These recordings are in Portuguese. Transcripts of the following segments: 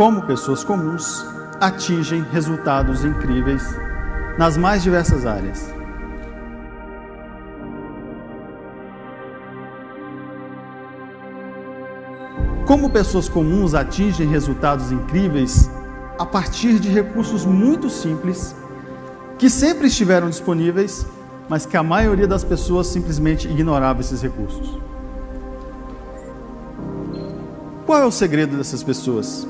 como pessoas comuns atingem resultados incríveis nas mais diversas áreas. Como pessoas comuns atingem resultados incríveis a partir de recursos muito simples que sempre estiveram disponíveis, mas que a maioria das pessoas simplesmente ignorava esses recursos. Qual é o segredo dessas pessoas?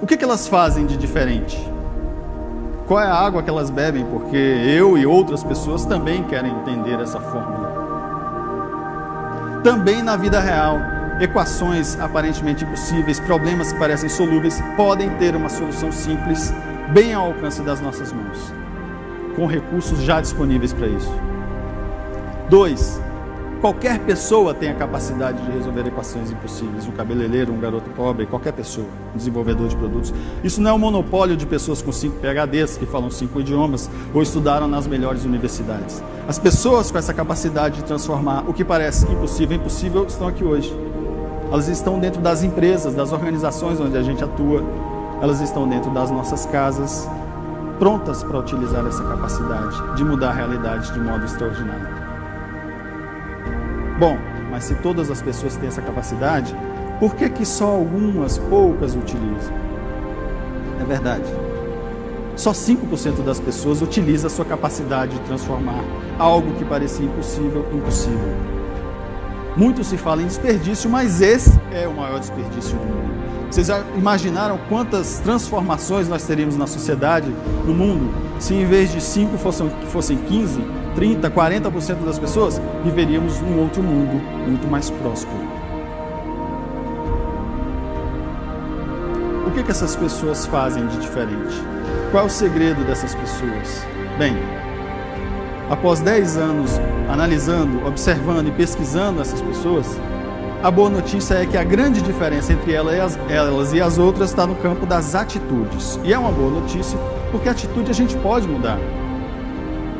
O que, que elas fazem de diferente? Qual é a água que elas bebem? Porque eu e outras pessoas também querem entender essa fórmula. Também na vida real, equações aparentemente impossíveis, problemas que parecem solúveis, podem ter uma solução simples, bem ao alcance das nossas mãos, com recursos já disponíveis para isso. Dois, Qualquer pessoa tem a capacidade de resolver equações impossíveis. Um cabeleireiro, um garoto pobre, qualquer pessoa, um desenvolvedor de produtos. Isso não é um monopólio de pessoas com cinco PHDs, que falam cinco idiomas, ou estudaram nas melhores universidades. As pessoas com essa capacidade de transformar o que parece impossível em possível estão aqui hoje. Elas estão dentro das empresas, das organizações onde a gente atua. Elas estão dentro das nossas casas, prontas para utilizar essa capacidade de mudar a realidade de modo extraordinário. Bom, mas se todas as pessoas têm essa capacidade, por que, que só algumas, poucas utilizam? É verdade. Só 5% das pessoas utiliza a sua capacidade de transformar algo que parecia impossível, impossível. Muito se fala em desperdício, mas esse é o maior desperdício do mundo. Vocês imaginaram quantas transformações nós teríamos na sociedade, no mundo, se em vez de 5 fossem, fossem 15, 30, 40% das pessoas, viveríamos num outro mundo muito mais próspero. O que, que essas pessoas fazem de diferente? Qual é o segredo dessas pessoas? Bem, após 10 anos analisando, observando e pesquisando essas pessoas, a boa notícia é que a grande diferença entre elas, elas e as outras está no campo das atitudes. E é uma boa notícia porque a atitude a gente pode mudar.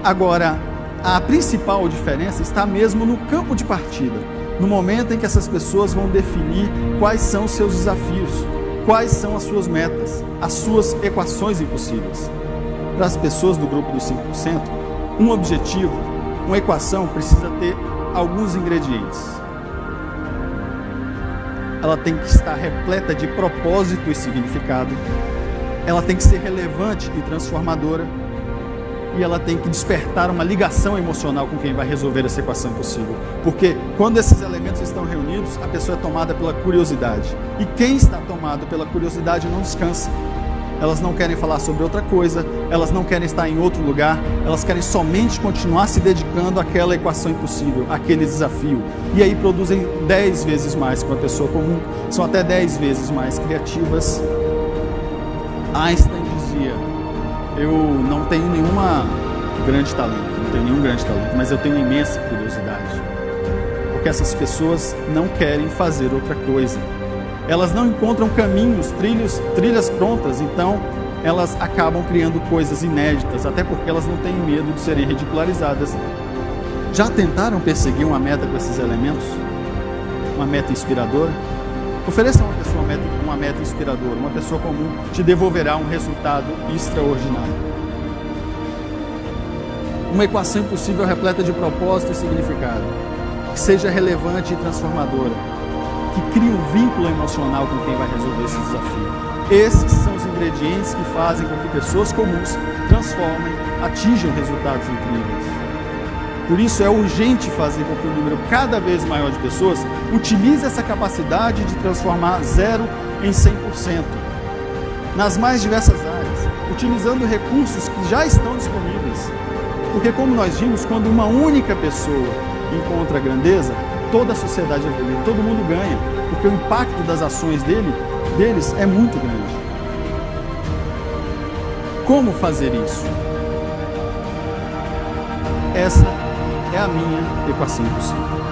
Agora, a principal diferença está mesmo no campo de partida, no momento em que essas pessoas vão definir quais são os seus desafios, quais são as suas metas, as suas equações impossíveis. Para as pessoas do grupo dos 5%, um objetivo, uma equação precisa ter alguns ingredientes. Ela tem que estar repleta de propósito e significado. Ela tem que ser relevante e transformadora e ela tem que despertar uma ligação emocional com quem vai resolver essa equação possível. Porque quando esses elementos estão reunidos, a pessoa é tomada pela curiosidade. E quem está tomado pela curiosidade não descansa. Elas não querem falar sobre outra coisa, elas não querem estar em outro lugar, elas querem somente continuar se dedicando àquela equação impossível, àquele desafio. E aí produzem dez vezes mais que uma pessoa comum, são até dez vezes mais criativas. Einstein dizia eu não tenho nenhuma grande talento, não tenho nenhum grande talento, mas eu tenho imensa curiosidade. Porque essas pessoas não querem fazer outra coisa. Elas não encontram caminhos, trilhos, trilhas prontas, então elas acabam criando coisas inéditas, até porque elas não têm medo de serem ridicularizadas. Já tentaram perseguir uma meta com esses elementos? Uma meta inspiradora? Ofereça a uma pessoa uma meta, uma meta inspiradora, uma pessoa comum te devolverá um resultado extraordinário. Uma equação impossível repleta de propósito e significado, que seja relevante e transformadora, que crie um vínculo emocional com quem vai resolver esse desafio. Esses são os ingredientes que fazem com que pessoas comuns transformem, atinjam resultados incríveis. Por isso é urgente fazer com que um número cada vez maior de pessoas utilize essa capacidade de transformar zero em 100%, nas mais diversas áreas, utilizando recursos que já estão disponíveis. Porque como nós vimos, quando uma única pessoa encontra a grandeza, toda a sociedade evolui, todo mundo ganha, porque o impacto das ações dele, deles é muito grande. Como fazer isso? Essa é a minha equação possível.